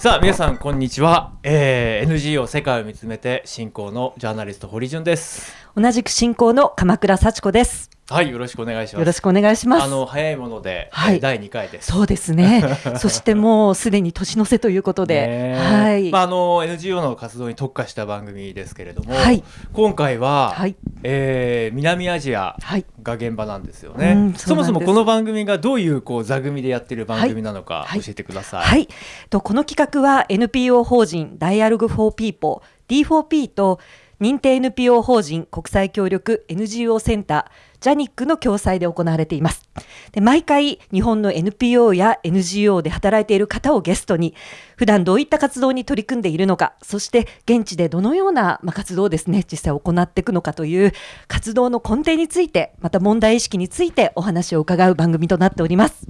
さあ皆さんこんにちは、えー、NGO 世界を見つめて進行のジャーナリスト堀潤です。同じく進行の鎌倉幸子です。はいよろしくお願いします。よろしくお願いします。あの早いもので、はい。えー第2回です。そうですね。そしてもうすでに年の瀬ということで、ねはい、まああの NGO の活動に特化した番組ですけれども、はい。今回は、はい。えー南アジアはい。が現場なんですよね、うんそもそもそうなんです。この番組がどういうこう座組でやってる番組なのかはい。教えてください、はい、とこの企画は NPO 法人 Dialogue for People D4P と認定 NPO 法人国際協力 NGO センタージャニックの共催で行われています。で毎回日本の NPO や NGO で働いている方をゲストに普段どういった活動に取り組んでいるのかそして現地でどのような、ま、活動をですね実際行っていくのかという活動の根底についてまた問題意識についてお話を伺う番組となっております。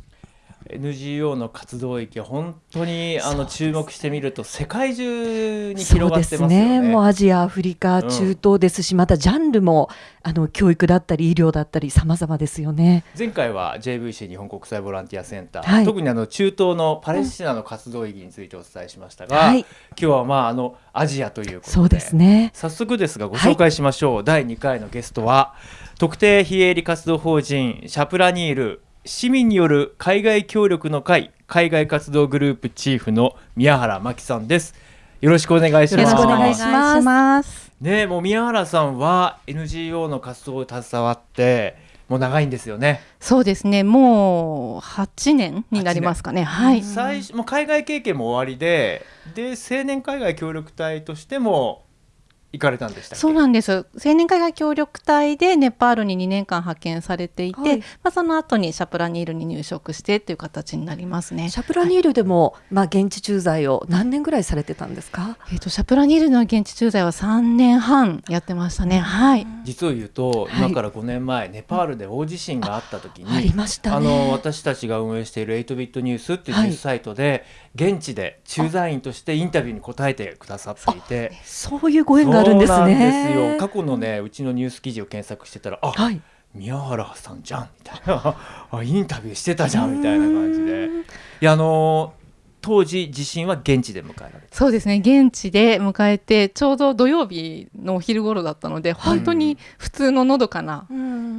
NGO の活動域本当にあの注目してみると世界中に広がってますよすね。ね。もうアジア、アフリカ、うん中東ですし、またジャンルもあの教育だったり医療だったり様々ですよね。前回は JVC 日本国際ボランティアセンター、はい特にあの中東のパレスチナの活動意義についてお伝えしましたが、はい、今日はまああのアジアということでそうですね。早速ですがご紹介しましょう、第2回のゲストは特定非営利活動法人シャプラニール市民による海外協力の会海外活動グループチーフの宮原真紀さんですよろしくお願いしますよろしくお願いします。ねえもう宮原さんは NGO の活動に携わってもう長いんですよね、そうですね。もう8年になりますかね。はい。最初もう海外経験も終わりでで青年海外協力隊としても行かれたんでしたっけ？そうなんです。青年海外協力隊でネパールに2年間派遣されていて、はいまあその後にシャプラニールに入職してっていう形になりますね。シャプラニールでも、まあ現地駐在を何年ぐらいされてたんですか？えっ、とシャプラニールの現地駐在は3年半やってましたね。はい。実を言うと、はい今から5年前ネパールで大地震があった時にありましたね。あの私たちが運営している8ビットニュースっていうニュースサイトで、現地で駐在員としてインタビューに答えてくださっていて。そういうご縁があるんですそうなんね。ですよ。過去のねうちのニュース記事を検索してたらあはい。宮原さんじゃんみたいな。あインタビューしてたじゃんみたいな感じで。いやあの当時地震は現地で迎えられた。そうですね。現地で迎えてちょうど土曜日のお昼頃だったので、本当に普通ののどかな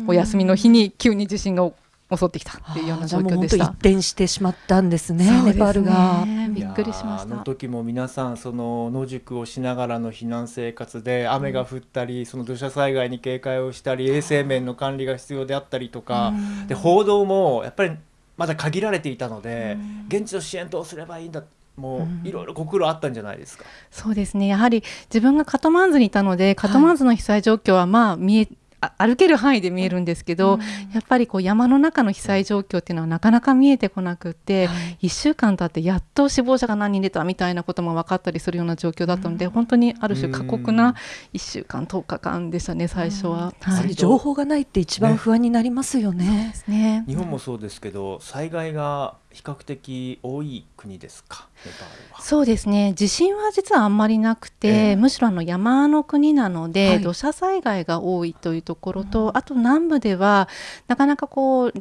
お休みの日に急に地震が襲ってきたっていうような状況でした一。転してしまったんですね。そうですネパールが。びっくりしましたあの。時も皆さんその野宿をしながらの避難生活で雨が降ったり、その土砂災害に警戒をしたり衛生面の管理が必要であったりとか、で報道もやっぱりまだ限られていたので、現地の支援どうすればいいんだもういろいろご苦労あったんじゃないですか？そうですねやはり自分がカトマンズにいたのでカトマンズの被災状況はまあ見えあ歩ける範囲で見えるんですけど、やっぱりこう山の中の被災状況っていうのはなかなか見えてこなくって、1週間経ってやっと死亡者が何人出たみたいなことも分かったりするような状況だったので、本当にある種過酷な1週間10日間でしたね最初は。やっはい。情報がないって一番不安になりますよね。ですね。日本もそうですけど災害が比較的多い国ですか？そうですね。地震は実はあんまりなくて、ええ。むしろあの山の国なので、はい。土砂災害が多いというところと、あと南部ではなかなかこう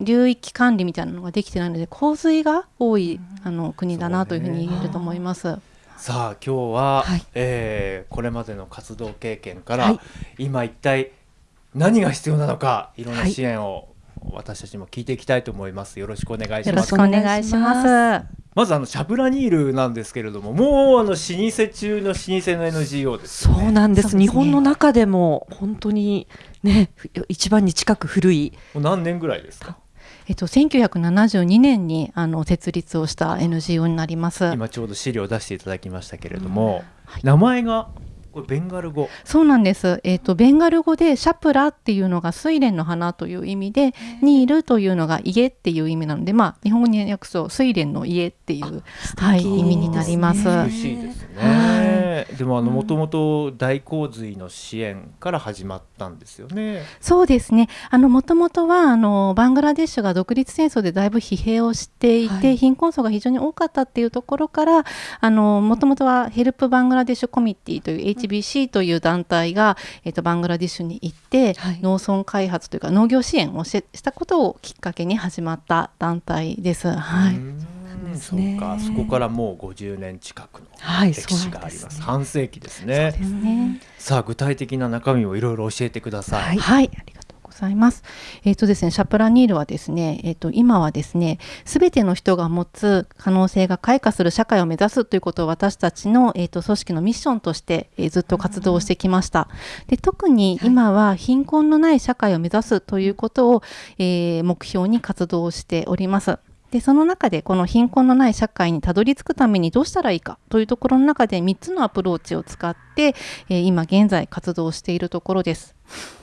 流域管理みたいなのができてないので洪水が多い、あの国だなというふうに言えると思います。さあ今日は、はい。えーこれまでの活動経験から、はい。今一体何が必要なのかいろんなはい。支援を私たちも聞いていきたいと思います。よろしくお願いしますよろしく。お願いします。まずあのシャブラニールなんですけれども、もうあの老舗中の老舗の NGO ですよね。そうなんですそうですね日本の中でも本当にね一番に近く古いもう何年ぐらいですか？えっと、1972年にあの設立をした NGO になります。今ちょうど資料を出していただきましたけれども、はい名前がこれベンガル語。そうなんです。えっ、とベンガル語でシャプラっていうのが睡蓮の花という意味で、ニールというのが家っていう意味なので、まあ日本語に訳すと睡蓮の家っていうはい意味になります。美しいですね。はでもあのもともと大洪水の支援から始まったんですよね。そうですね。あの元々はあのバングラデシュが独立戦争でだいぶ疲弊をしていて、はい貧困層が非常に多かったっていうところから、あの元々はヘルプバングラデシュコミッティという HBC という団体が、えっとバングラデシュに行って、はい農村開発というか農業支援をししたことをきっかけに始まった団体です。はい。うんですね。そうか、そこからもう50年近くのはい歴史があります。そうなんですね半世紀ですね。ですね。さあ具体的な中身をいろいろ教えてください。はいはい、ありがとうございます。えっ、とですね、シャプラニールはですね、えっ、と今はですね、すべての人が持つ可能性が開花する社会を目指すということを私たちのえっ、と組織のミッションとして、えーずっと活動をしてきました。で、特に今は貧困のない社会を目指すということを、えー目標に活動をしております。でその中でこの貧困のない社会にたどり着くためにどうしたらいいかというところの中で3つのアプローチを使って、えー今現在活動しているところです。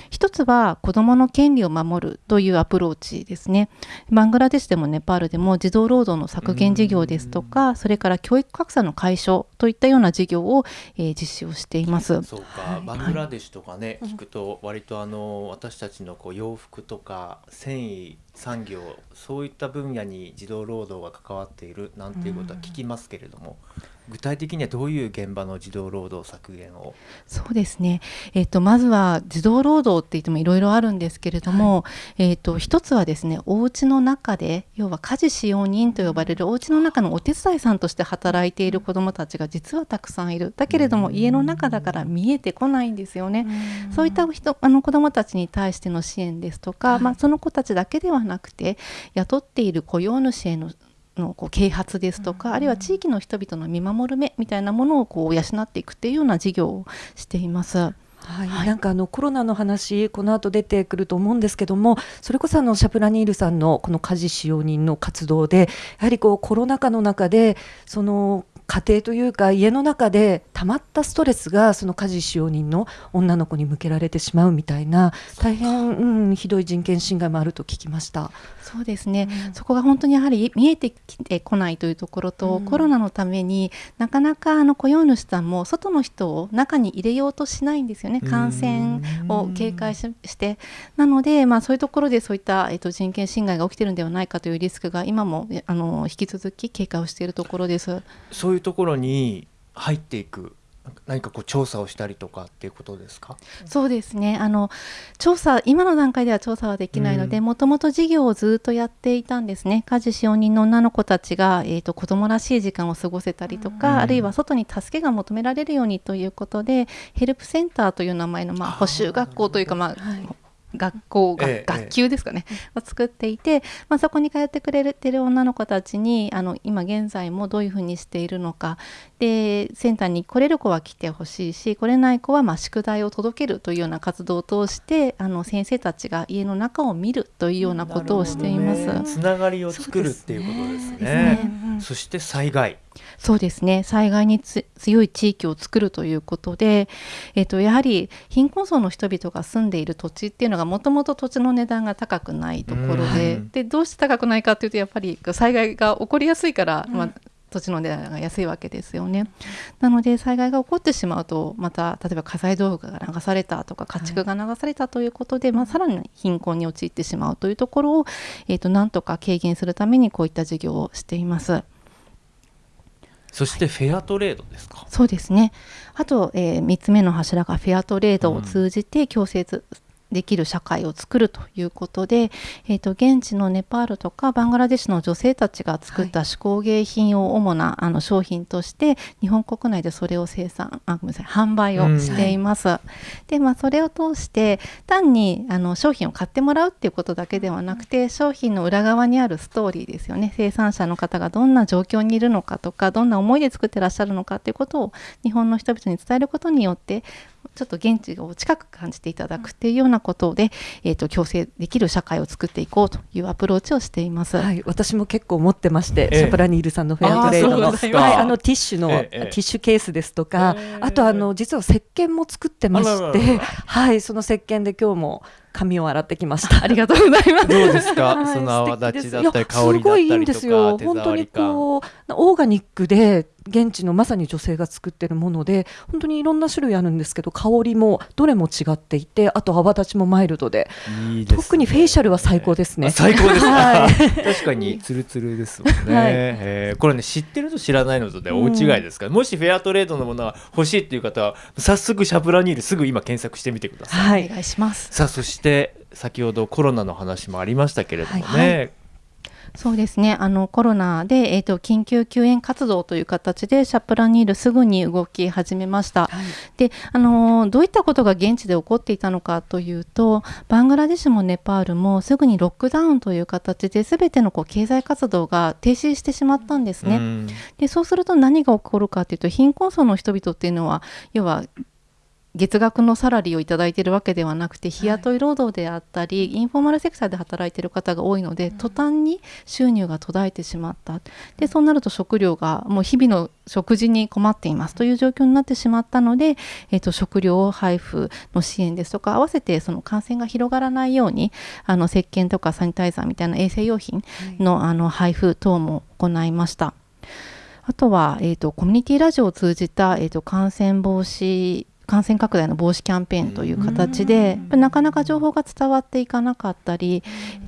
一つは子どもの権利を守るというアプローチですね。バングラデシュでもネパールでも児童労働の削減事業ですとか、それから教育格差の解消といったような事業を、えー実施をしています。そうか、バングラデシュとかね、聞くと割とあの私たちのこう洋服とか繊維産業そういった分野に児童労働が関わっているなんていうことは聞きますけれども、具体的にはどういう現場の児童労働削減を？そうですね。えっ、とまずは児童労働って言ってもいろいろあるんですけれども、えっ、と一つはですね、お家の中で要は家事使用人と呼ばれるお家の中のお手伝いさんとして働いている子どもたちが実はたくさんいる。だけれども家の中だから見えてこないんですよね。そういった人あの子どもたちに対しての支援ですとか、まあ、その子たちだけではなくて雇っている雇用主へののこう啓発ですとか、あるいは地域の人々の見守る目みたいなものをこう養っていくっていうような事業をしています。はい、はい。なんかあのコロナの話この後出てくると思うんですけどもそれこそあのシャプラニールさんのこの家事使用人の活動でやはりこうコロナ禍の中でその家庭というか家の中で溜まったストレスがその家事使用人の女の子に向けられてしまうみたいな大変、うん、ひどい人権侵害もあると聞きました。そうですね、そこが本当にやはり見えてきてこないというところと、うん。コロナのためになかなかあの雇用主さんも外の人を中に入れようとしないんですよね。感染を警戒しして。なので、まあ、そういうところでそういった、えっと、人権侵害が起きてるんではないかというリスクが今もえあの引き続き警戒をしているところです。そういうところに入っていく何かこう調査をしたりとかっていうことですか？そうですね。あの調査今の段階では調査はできないのでうん。もともと事業をずっとやっていたんですね。家事使用人の女の子たちが、えー、と子供らしい時間を過ごせたりとか、うん。あるいは外に助けが求められるようにということでヘルプセンターという名前の、まあ、補習学校というか、まあはい学校、がええ学級ですかね、を作っていて、まあ、そこに通ってくれてる女の子たちにあの今現在もどういうふうにしているのかでセンターに来れる子は来てほしいし来れない子はまあ宿題を届けるというような活動を通してあの先生たちが家の中を見るというようなことをしています。ね。つながりを作るっていうことですですねね。うん。そして災害そうですね。災害につ強い地域を作るということで、えっとやはり貧困層の人々が住んでいる土地っていうのがもともと土地の値段が高くないところで,、うん。でどうして高くないかっていうとやっぱり災害が起こりやすいから、まあ、土地の値段が安いわけですよね。なので災害が起こってしまうとまた例えば家財道具が流されたとか家畜が流されたということで、まあ、さらに貧困に陥ってしまうというところを、えっとなんとか軽減するためにこういった事業をしています。そしてフェアトレードですか、そうですね。あと、えー、3つ目の柱がフェアトレードを通じて共生つできる社会を作るということで、えー、と現地のネパールとかバングラデシュの女性たちが作った手工芸品を主な、あの商品として日本国内でそれを生産あごめんなさい販売をしています。でまあそれを通して単にあの商品を買ってもらうっていうことだけではなくて商品の裏側にあるストーリーですよね。生産者の方がどんな状況にいるのかとかどんな思いで作ってらっしゃるのかっていうことを日本の人々に伝えることによってちょっと現地を近く感じていただくっていうようなことで、えー、と共生できる社会を作っていこうというアプローチをしています。はい、私も結構持ってまして、ええ。シャプラニールさんのフェアトレードのはい、あのティッシュの、ええティッシュケースですとか、ええ。あとあの実は石鹸も作ってまして、らはい、その石鹸で今日も髪を洗ってきました。ありがとうございます。どうですか、はいその泡立ちだったり素敵です香りだったいやすごいいいんりとですよ。か手本当に触り感こうオーガニックで現地のまさに女性が作ってるもので本当にいろんな種類あるんですけど香りもどれも違っていてあと泡立ちもマイルドで。いいですね。特にフェイシャルは最高ですね。あ最高です。か、はい。確かにツルツルですもんね、はい。えー。これね知ってると知らないのとで大違いですから、もしフェアトレードのものが欲しいっていう方は早速シャプラニールすぐ今検索してみてください、はい。お願いします。さあそして先ほどコロナの話もありましたけれどもね、はいそうですね。あのコロナで、えーと、緊急救援活動という形でシャプラニールすぐに動き始めました、はい、であのどういったことが現地で起こっていたのかというとバングラデシュもネパールもすぐにロックダウンという形で全てのこう経済活動が停止してしまったんですね。でそうすると何が起こるかというと貧困層の人々っていうのは要は月額のサラリーを頂いているわけではなくて日雇い労働であったり、はい、インフォーマルセクターで働いている方が多いので、うん、途端に収入が途絶えてしまった。でそうなると食料がもう日々の食事に困っていますという状況になってしまったので、えーと、食料配布の支援ですとか合わせてその感染が広がらないようにあの石鹸とかサニタイザーみたいな衛生用品のはい、あの配布等も行いました。あとは、えーと、コミュニティラジオを通じた、えーと感染防止感染拡大の防止キャンペーンという形で、なかなか情報が伝わっていかなかったり、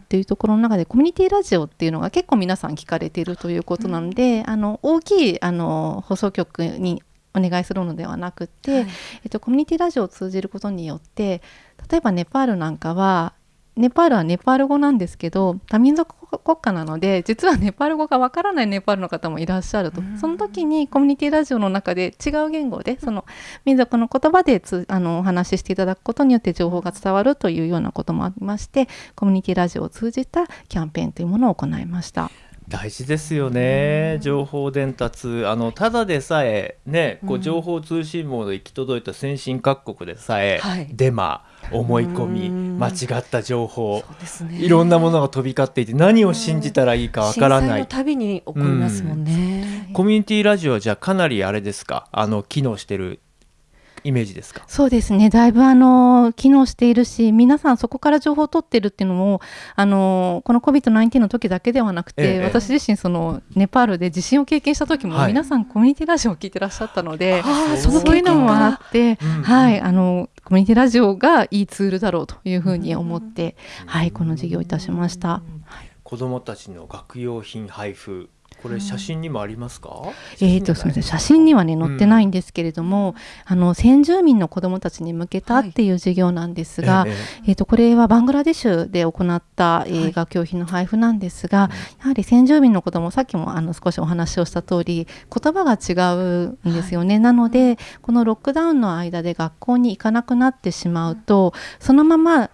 というところの中でコミュニティラジオっていうのが結構皆さん聞かれているということなので、あの大きいあの放送局にお願いするのではなくて、はい、えっと、コミュニティラジオを通じることによって例えばネパールなんかはネパールはネパール語なんですけど多民族国家なので実は ネパール語がわからないネパールの方もいらっしゃると。その時にコミュニティラジオの中で違う言語でその民族の言葉でつあのお話ししていただくことによって情報が伝わるというようなこともありましてコミュニティラジオを通じたキャンペーンというものを行いました。大事ですよね、情報伝達。あのただでさえねこう情報通信網で行き届いた先進各国でさえ、はい、デマ思い込み間違った情報、ね、いろんなものが飛び交っていて何を信じたらいいかわからない。たびに起こりますもんね、コミュニティラジオはじゃあかなりあれですか？あの機能してるイメージですか？そうですね。だいぶあの機能しているし皆さんそこから情報を取ってるっていうのもあのこの COVID-19 の時だけではなくて、ええ、私自身そのネパールで地震を経験した時も、皆さんコミュニティラジオを聞いてらっしゃったので、はい、そういうのもあって、うんうん、はい。あのコミュニティラジオがいいツールだろうというふうに思って、うん、はいこの事業をいたしました。子どもたちの学用品配布これ写真にもありますか？えっ、ー、とすみません写真にはね載ってないんですけれども、うん、あの先住民の子どもたちに向けたっていう事業なんですが、はい、えー、えー、とこれはバングラデシュで行った、えー、学用品の配布なんですが、はい、やはり先住民の子どもさっきもあの少しお話をした通り言葉が違うんですよね。はい、なのでこのロックダウンの間で学校に行かなくなってしまうと、そのまま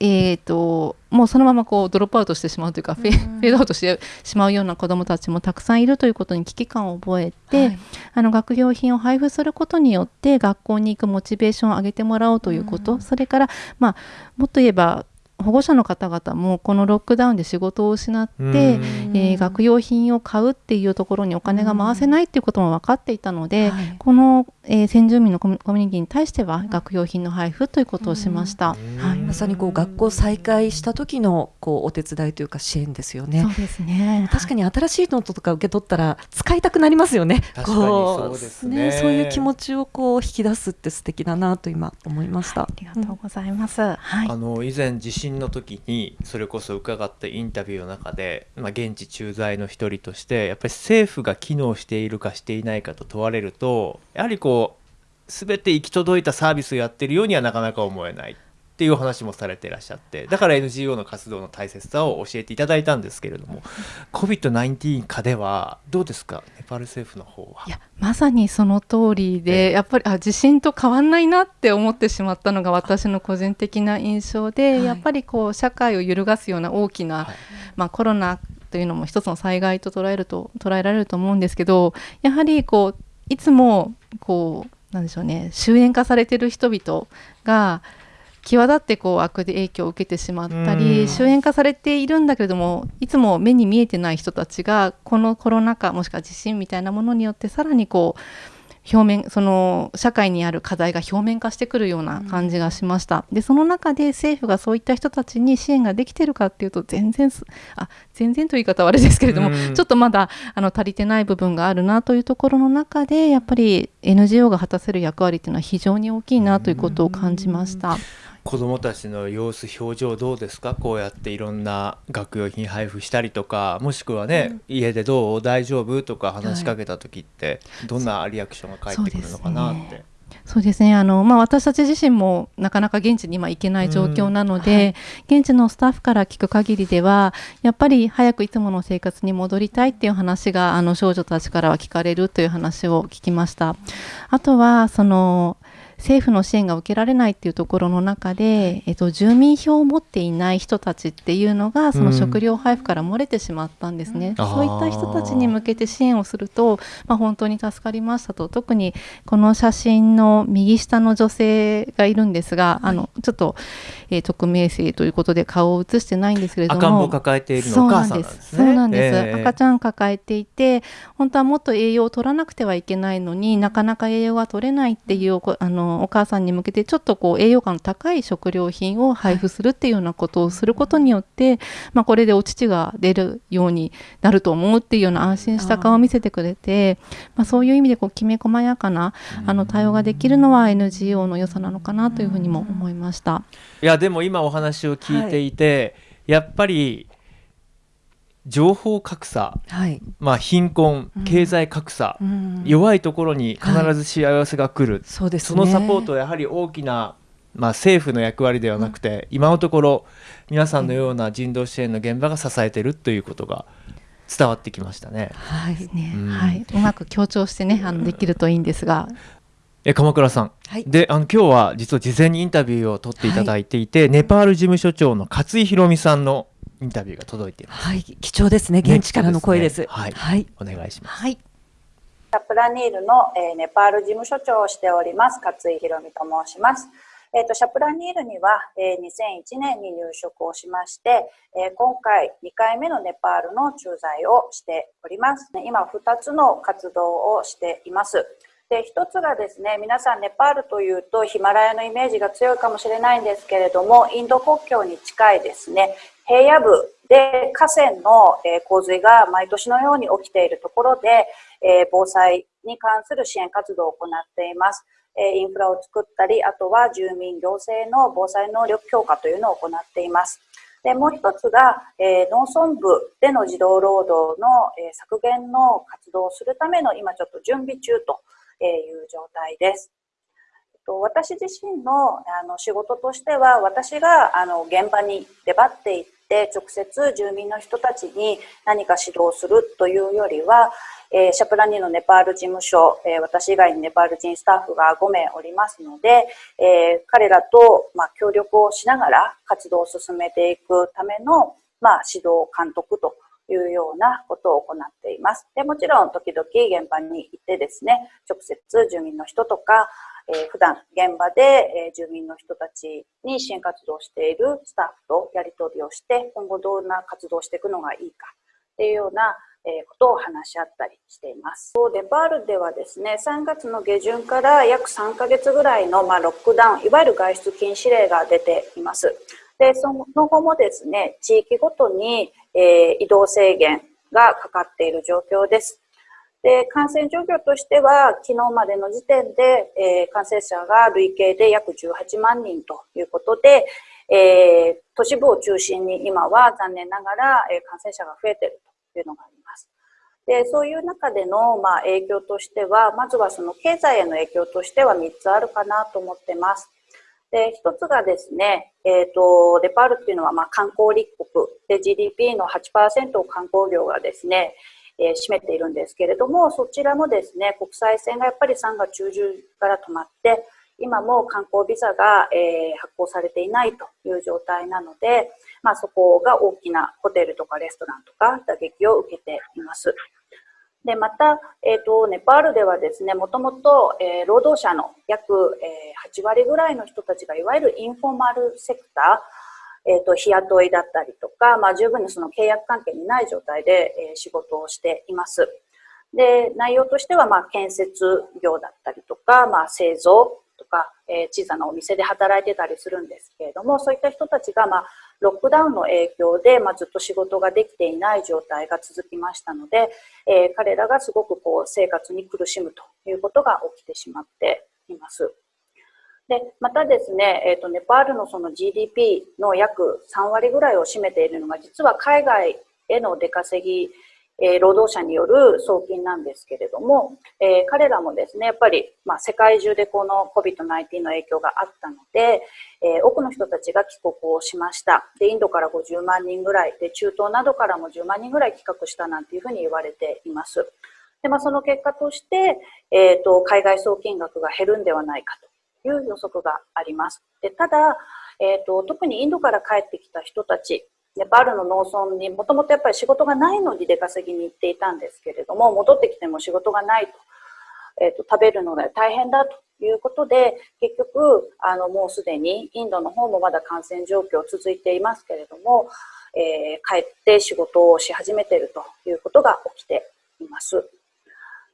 えーと、もうそのままこうドロップアウトしてしまうというか、フェードアウトしてしまうような子どもたちもたくさんいるということに危機感を覚えて、はい、あの学用品を配布することによって学校に行くモチベーションを上げてもらおうということ、それから、まあ、もっと言えば保護者の方々もこのロックダウンで仕事を失って、えー、学用品を買うっていうところにお金が回せないっていうことも分かっていたので、はい、この、えー、先住民のコミュニティに対しては学用品の配布ということをしました、はい、まさにこう学校再開した時のこうお手伝いというか支援ですよね。そうですね。確かに新しいノートとか受け取ったら使いたくなりますよね。確かにそうですね、ね、そういう気持ちをこう引き出すって素敵だなと今思いました。ありがとうございます。はい、あの以前地震の時にそれこそ伺ったインタビューの中で、まあ、現地駐在の一人としてやっぱり政府が機能しているかしていないかと問われるとやはりこう全て行き届いたサービスをやってるようにはなかなか思えない。っていう話もされていらっしゃってだから NGO の活動の大切さを教えていただいたんですけれども COVID-19 下ではどうですか？ネパール政府の方は。いやまさにその通りで、やっぱりあ地震と変わんないなって思ってしまったのが私の個人的な印象で、はい、やっぱりこう社会を揺るがすような大きな、はい、まあ、コロナというのも一つの災害と捉えると捉えられると思うんですけどやはりこういつもこうなんでしょうね終焉化されてる人々が際立ってこう悪影響を受けてしまったり終焉化されているんだけれどもいつも目に見えてない人たちがこのコロナ禍もしくは地震みたいなものによってさらにこう表面その社会にある課題が表面化してくるような感じがしました。でその中で政府がそういった人たちに支援ができてるかっていうと全然あ全然という言い方はあれですけれども、ちょっとまだあの足りてない部分があるなというところの中でやっぱり NGO が果たせる役割っていうのは非常に大きいなということを感じました。子どもたちの様子表情どうですか？こうやっていろんな学用品配布したりとかもしくはね、うん、家でどう？大丈夫？とか話しかけた時って、どんなリアクションが返ってくるのかなって。そうですね。あの、まあ、私たち自身もなかなか現地に今行けない状況なので、うん。はい、現地のスタッフから聞く限りではやっぱり早くいつもの生活に戻りたいっていう話があの少女たちからは聞かれるという話を聞きました。あとはその政府の支援が受けられないっていうところの中で、えっと、住民票を持っていない人たちっていうのがその食料配布から漏れてしまったんですね、うん、そういった人たちに向けて支援をすると、まあ、本当に助かりましたと。特にこの写真の右下の女性がいるんですが、はい、あのちょっと、えー、匿名性ということで顔を映してないんですけれども。赤ん坊抱えているのお母さんなんですね。そうなんです、えー、赤ちゃん抱えていて本当はもっと栄養を取らなくてはいけないのになかなか栄養が取れないっていうあのお母さんに向けてちょっとこう栄養価の高い食料品を配布するっていうようなことをすることによって、まあ、これでお乳が出るようになると思うっていうような安心した顔を見せてくれてまあ、そういう意味でこうきめ細やかなあの対応ができるのは NGO の良さなのかなというふうにも思いました。いやでも今お話を聞いていて、はい、やっぱり情報格差、はい、まあ、貧困、経済格差、うん、弱いところに必ず幸せが来る、はい、そうです、ね、そのサポートはやはり大きな、まあ、政府の役割ではなくて、うん、今のところ皆さんのような人道支援の現場が支えているということが伝わってきましたね。はいね、うん、はい、うまく強調してねあのできるといいんですが。え鎌倉さん、はい、であの今日は実は事前にインタビューを取っていただいていて、はい、ネパール事務所長の勝井宏美さんのインタビューが届いています。はい、貴重ですね。現地からの声です。ね、はい、はい、お願いします。はい。タプラニールの、えー、ネパール事務所長をしております勝井宏美と申します。えーと、シャプラニールには、えー、2001年に入職をしまして、えー、今回2回目のネパールの駐在をしております。今2つの活動をしています。で一つがですね皆さんネパールというとヒマラヤのイメージが強いかもしれないんですけれどもインド国境に近いですね平野部で河川の洪水が毎年のように起きているところで防災に関する支援活動を行っています。インフラを作ったり、あとは住民行政の防災能力強化というのを行っています。でもう一つが、えー、農村部での児童労働の、えー、削減の活動をするための今ちょっと準備中という状態です。私自身のあの仕事としては私があの現場に出張っていって直接住民の人たちに何か指導するというよりは、え、シャプラニのネパール事務所、え、私以外にネパール人スタッフが5名おりますので、え、彼らと、ま、協力をしながら活動を進めていくための、ま、指導監督というようなことを行っています。でもちろん時々現場に行ってですね、直接住民の人とか、えー、普段現場で、えー、住民の人たちに支援活動をしているスタッフとやり取りをして今後どんな活動をしていくのがいいかっていうようなことを話し合ったりしています。デパールではですね、3月の下旬から約3ヶ月ぐらいの、まあ、ロックダウン、いわゆる外出禁止令が出ています。で、その後もですね、地域ごとに、えー、移動制限がかかっている状況です。で、感染状況としては、昨日までの時点で、えー、感染者が累計で約18万人ということで、えー、都市部を中心に今は残念ながら、えー、感染者が増えているというのがあります。で、そういう中での、まあ、影響としては、まずはその経済への影響としては3つあるかなと思ってます。で、一つがですね、えっ、ー、と、デパールっていうのは、まあ、観光立国で GDP の8%を観光業がですね、えー、占めているんですけれども、そちらもですね、国際線がやっぱり3月中旬から止まって、今も観光ビザが、えー、発行されていないという状態なので、まあ、そこが大きなホテルとかレストランとか打撃を受けています。で、また、えっ、ー、と、ネパールではですね、もともと、えー、労働者の約、えー、8割ぐらいの人たちが、いわゆるインフォーマルセクター、えっ、ー、と、日雇いだったりとか、まあ、十分にその契約関係にない状態で、えー、仕事をしています。で、内容としては、まあ、建設業だったりとか、まあ、製造とか、えー、小さなお店で働いてたりするんですけれども、そういった人たちが、まあ、ロックダウンの影響で、まあ、ずっと仕事ができていない状態が続きましたので、えー、彼らがすごくこう生活に苦しむということが起きてしまっています。でまたですね、えーと、ネパールのその GDP の約3割ぐらいを占めているのが実は海外への出稼ぎえー、労働者による送金なんですけれども、えー、彼らもですね、やっぱり、まあ、世界中でこの COVID-19 の影響があったので、えー、多くの人たちが帰国をしました。で、インドから50万人ぐらい、で、中東などからも10万人ぐらい帰国したなんていうふうに言われています。で、まあ、その結果として、えっ、と、海外送金額が減るんではないかという予測があります。で、ただ、えっ、と、特にインドから帰ってきた人たち、ネパールの農村にもともとやっぱり仕事がないのに出稼ぎに行っていたんですけれども戻ってきても仕事がないと,、えーと、食べるのが大変だということで結局あのもうすでにインドの方もまだ感染状況続いていますけれども、えー、帰って仕事をし始めているということが起きています。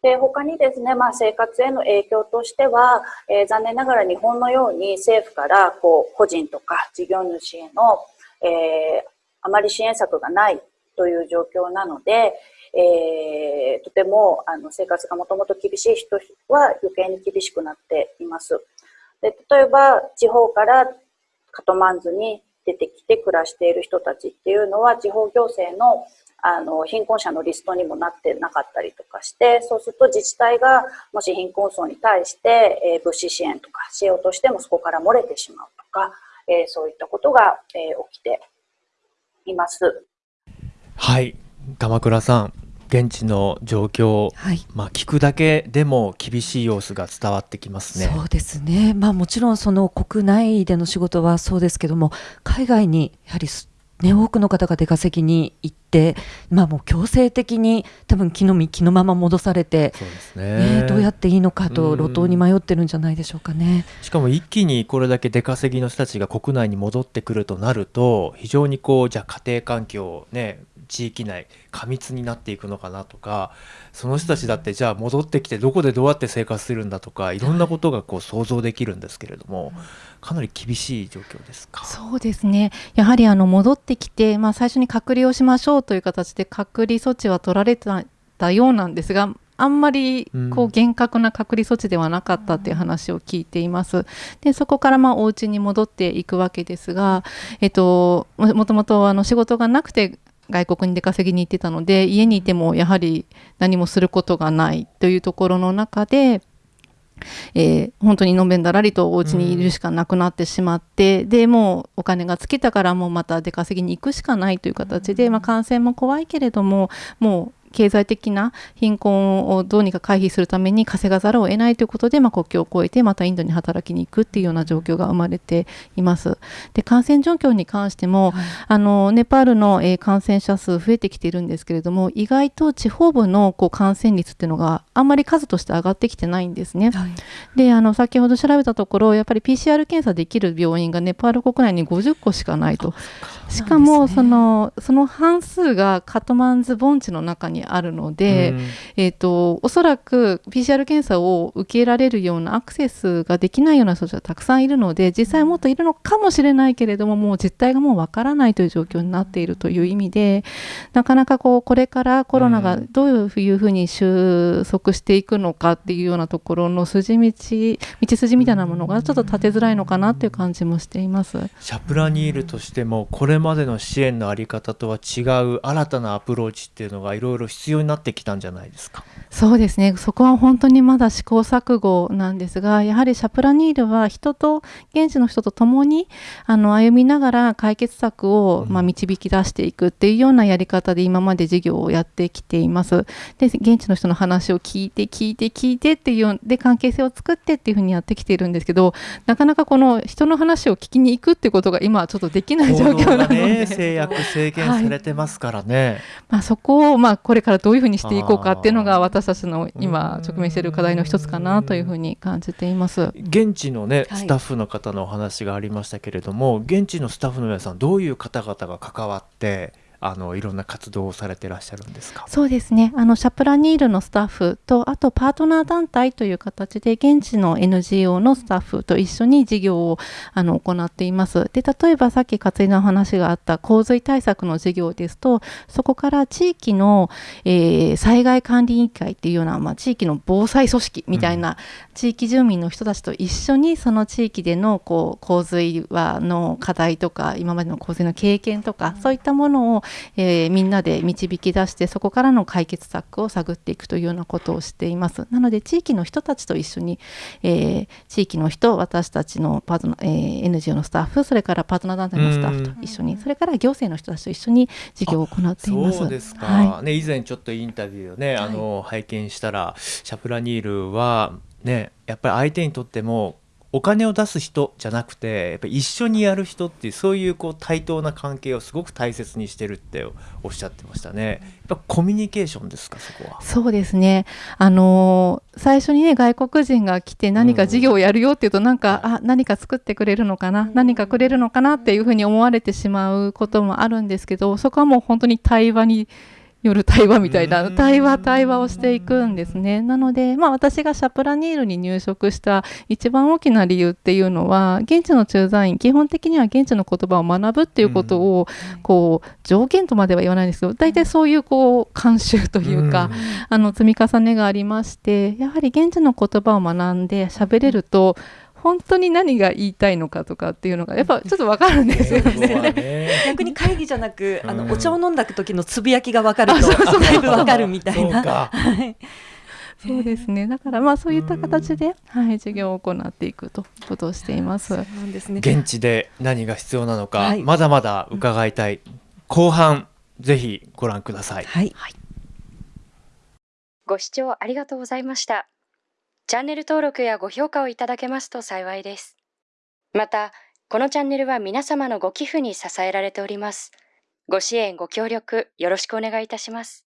で他にですね、まあ、生活への影響としては、えー、残念ながら日本のように政府からこう個人とか事業主への、えー、あまり支援策がないという状況なので、えー、とてもあの生活がもともと厳しい人は余計に厳しくなっています。で例えば地方からカトマンズに出てきて暮らしている人たちっていうのは地方行政のあの貧困者のリストにもなってなかったりとかしてそうすると自治体がもし貧困層に対して、えー、物資支援とかしようとしてもそこから漏れてしまうとか、えー、そういったことが、えー、起きています。はい、鎌倉さん、現地の状況、はい、まあ聞くだけでも厳しい様子が伝わってきますね。そうですね。まあもちろんその国内での仕事はそうですけども、海外にやはりね、多くの方が出稼ぎに行って、まあ、もう強制的に多分気の身気のまま戻されて、ね、ね、どうやっていいのかと路頭に迷ってるんじゃないでしょうかねしかも一気にこれだけ出稼ぎの人たちが国内に戻ってくるとなると非常にこうじゃあ家庭環境ね地域内過密になっていくのかなとかその人たちだってじゃあ戻ってきてどこでどうやって生活するんだとかいろんなことがこう想像できるんですけれども、かなり厳しい状況ですか？そうですね。やはりあの戻ってきて、まあ、最初に隔離をしましょうという形で隔離措置は取られたようなんですがあんまりこう厳格な隔離措置ではなかったっていう話を聞いています。でそこからまあお家に戻っていくわけですが、えっと、もともとあの仕事がなくて外国に出稼ぎに行ってたので家にいてもやはり何もすることがないというところの中で、えー、本当にのんべんだらりとお家にいるしかなくなってしまって、うん、でもうお金が尽きたからもうまた出稼ぎに行くしかないという形で、まあ、感染も怖いけれどももう経済的な貧困をどうにか回避するために稼がざるを得ないということで、まあ、国境を越えてまたインドに働きに行くっていうような状況が生まれています。で感染状況に関しても、はい、あのネパールの、えー、感染者数増えてきているんですけれども意外と地方部のこう感染率っていうのがあんまり数として上がってきてないんですね。はい、であの先ほど調べたところやっぱり PCR 検査できる病院がネパール国内に50個しかないと。しかもそのその半数がカトマンズ盆地の中にあるので、うん、えーと、おそらく PCR 検査を受けられるようなアクセスができないような人たちがたくさんいるので実際もっといるのかもしれないけれどももう実態がもうわからないという状況になっているという意味でなかなかこうこれからコロナがどういうふうに収束していくのかっていうようなところの筋道道筋みたいなものがちょっと立てづらいのかなっていう感じもしています。シャプラニールとしてもこれまでの支援の在り方とは違う新たなアプローチっていうのがいろいろ必要になってきたんじゃないですか？そうですね。そこは本当にまだ試行錯誤なんですがやはりシャプラニールは人と現地の人と共にあの歩みながら解決策を、まあ、導き出していくっていうようなやり方で今まで事業をやってきています。で現地の人の話を聞いて聞いて聞いてっていうで関係性を作ってっていうふうにやってきているんですけどなかなかこの人の話を聞きに行くってことが今はちょっとできない状況なので、制約制限されてますからね、はい、まあ、そこをまあこれからどういうふうにしていこうかっていうのが私たちの今直面している課題の一つかなというふうに感じています。現地のねスタッフの方のお話がありましたけれども、はい、現地のスタッフの皆さんどういう方々が関わってあのいろんな活動をされてらっしゃるんですか？そうですね。あのシャプラニールのスタッフとあとパートナー団体という形で現地の NGO のスタッフと一緒に事業をあの行っています。で例えばさっき勝井の話があった洪水対策の事業ですとそこから地域の、えー、災害管理委員会っていうような、まあ、地域の防災組織みたいな、地域住民の人たちと一緒にその地域でのこう洪水はの課題とか今までの洪水の経験とか、そういったものをえーみんなで導き出してそこからの解決策を探っていくというようなことをしています。なので地域の人たちと一緒に、えー地域の人私たちのパートナー、えー NGO のスタッフそれからパートナー団体のスタッフと一緒にそれから行政の人たちと一緒に事業を行っています。そうですか、はい。ね、以前ちょっとインタビューをね、あの拝見したらシャプラニールはねやっぱり相手にとってもお金を出す人じゃなくてやっぱり一緒にやる人っていうそういうこう対等な関係をすごく大切にしてるっておっしゃってましたね。やっぱコミュニケーションですかそこは？そうですね。あのー最初にね外国人が来て何か事業をやるよっていうとなんか、あ何か作ってくれるのかな、何かくれるのかな？っていうふうに思われてしまうこともあるんですけどそこはもう本当に対話による対話みたいなうん。対話対話をしていくんですね。なので、まあ、私がシャプラニールに入職した一番大きな理由っていうのは現地の駐在員基本的には現地の言葉を学ぶっていうことを、こう条件とまでは言わないんですけど大体そういうこう慣習というか、あの積み重ねがありましてやはり現地の言葉を学んで喋れると本当に何が言いたいのかとかっていうのがやっぱちょっとわかるんですよね。ね 逆に会議じゃなく、あうんのお茶を飲んだ時のつぶやきが分かるとだいぶ分かるみたいな。そうかはいそうですねだからまあそういった形で、はい、授業を行っていくということをしていますですね。現地で何が必要なのか、はいまだまだ伺いたい、後半ぜひご覧ください。はい。ご視聴ありがとうございました。チャンネル登録やご評価をいただけますと幸いです。また、このチャンネルは皆様のご寄付に支えられております。ご支援、ご協力、よろしくお願いいたします。